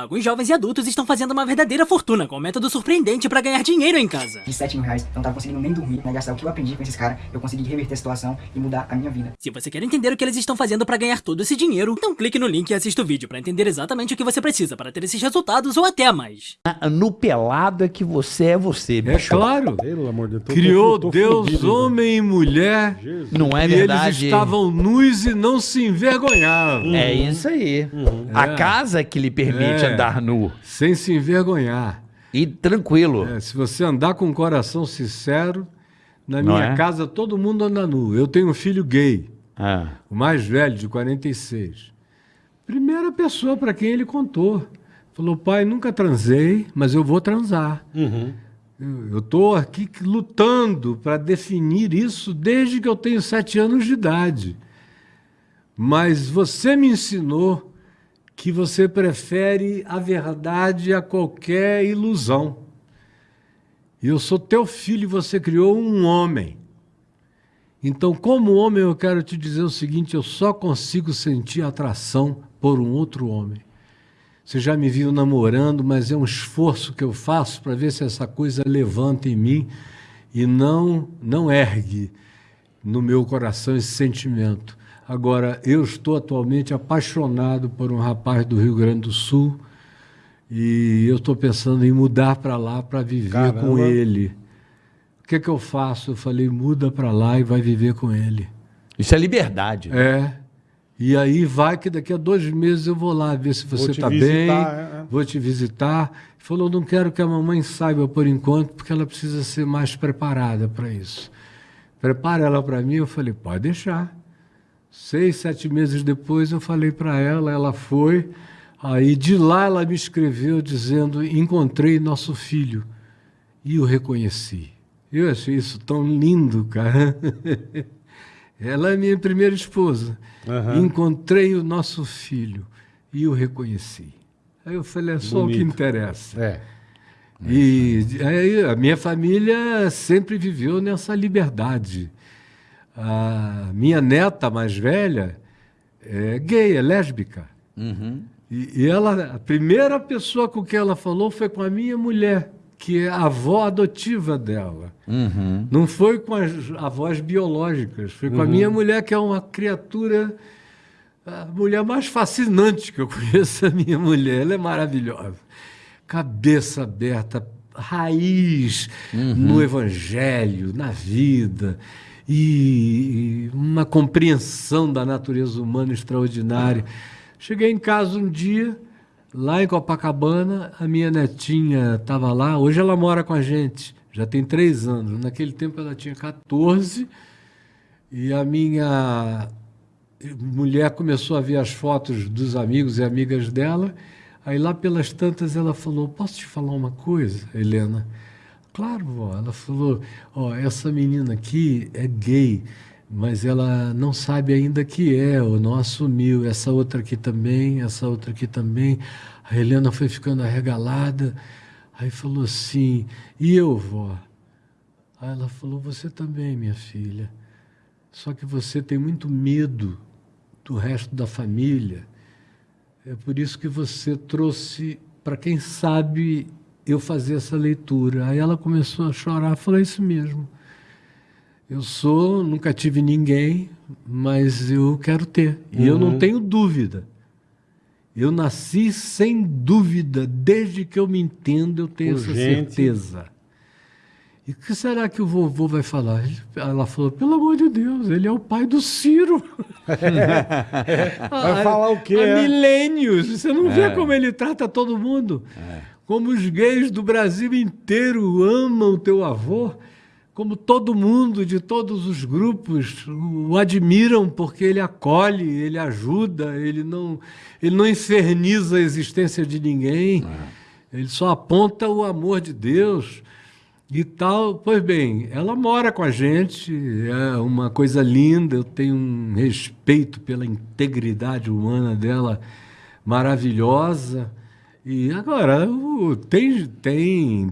Alguns jovens e adultos estão fazendo uma verdadeira fortuna com um método surpreendente para ganhar dinheiro em casa. De 7 mil reais, eu não tava conseguindo nem dormir, né? Gastar o que eu aprendi com esses caras, eu consegui reverter a situação e mudar a minha vida. Se você quer entender o que eles estão fazendo para ganhar todo esse dinheiro, então clique no link e assista o vídeo para entender exatamente o que você precisa para ter esses resultados ou até mais. No pelado é que você é você, É bicho. claro. Pelo amor de Deus. Criou tô- tô Deus, fudido, homem e mulher. Jesus. Não é e verdade? eles estavam nus e não se envergonhavam. É isso aí. A É. casa que lhe permite É. andar nu. Sem se envergonhar. E tranquilo. É, se você andar com um coração sincero, na Não minha é? casa todo mundo anda nu. Eu tenho um filho gay, Ah. o mais velho, de 46. Primeira pessoa para quem ele contou. Falou, pai, nunca transei, mas eu vou transar. Uhum. Eu estou aqui lutando para definir isso desde que eu tenho sete anos de idade. Mas você me ensinou que você prefere a verdade a qualquer ilusão. Eu sou teu filho e você criou um homem. Então, como homem, eu quero te dizer o seguinte: eu só consigo sentir atração por um outro homem. Você já me viu namorando, mas é um esforço que eu faço para ver se essa coisa levanta em mim e não não ergue no meu coração esse sentimento. Agora, eu estou atualmente apaixonado por um rapaz do Rio Grande do Sul e eu estou pensando em mudar para lá para viver Caramba. com ele. O que, que eu faço? Eu falei, muda para lá e vai viver com ele. Isso é liberdade. É. E aí vai que daqui a dois meses eu vou lá ver se você está bem, é, é. vou te visitar. Falou, não quero que a mamãe saiba por enquanto, porque ela precisa ser mais preparada para isso. Prepara ela para mim. Eu falei, pode deixar. Seis, sete meses depois eu falei para ela, ela foi. Aí de lá ela me escreveu dizendo, encontrei nosso filho e o reconheci. Eu achei isso tão lindo, cara. Ela é minha primeira esposa. Aham. Encontrei o nosso filho e o reconheci. Aí eu falei, é só o que Bonito. interessa. É. E aí a minha família sempre viveu nessa liberdade. A minha neta mais velha é gay, é lésbica. Uhum. E, e ela, a primeira pessoa com quem ela falou foi com a minha mulher, que é a avó adotiva dela. Uhum. Não foi com as avós biológicas, foi com a minha mulher, que é uma criatura, a mulher mais fascinante que eu conheço, a minha mulher. Ela é maravilhosa. Cabeça aberta, raiz no evangelho, na vida, e, uma compreensão da natureza humana extraordinária. Cheguei em casa um dia, lá em Copacabana, a minha netinha estava lá, hoje ela mora com a gente, já tem três anos. Naquele tempo ela tinha 14 e a minha mulher começou a ver as fotos dos amigos e amigas dela. Aí lá pelas tantas ela falou: Posso te falar uma coisa, Helena? Claro, vó. Ela falou: Ó, essa menina aqui é gay, mas ela não sabe ainda que é, ou não assumiu. Essa outra aqui também, essa outra aqui também. A Helena foi ficando arregalada. Aí falou assim: E eu, vó? Aí ela falou: Você também, minha filha. Só que você tem muito medo do resto da família. É por isso que você trouxe, para quem sabe, eu fazer essa leitura. Aí ela começou a chorar, falou: É isso mesmo. Eu sou, nunca tive ninguém, mas eu quero ter. E eu não tenho dúvida. Eu nasci sem dúvida, desde que eu me entendo, eu tenho Por essa certeza. E o que será que o vovô vai falar? Ela falou, pelo amor de Deus, ele é o pai do Ciro. Vai falar o quê, Há é? milênios. Você não vê como ele trata todo mundo. Como os gays do Brasil inteiro amam o teu avô. Como todo mundo, de todos os grupos, o admiram porque ele acolhe, ele ajuda, ele não, ele não inferniza a existência de ninguém. Ele só aponta o amor de Deus e tal. Pois bem, ela mora com a gente, é uma coisa linda, eu tenho um respeito pela integridade humana dela maravilhosa. E agora, tem, tem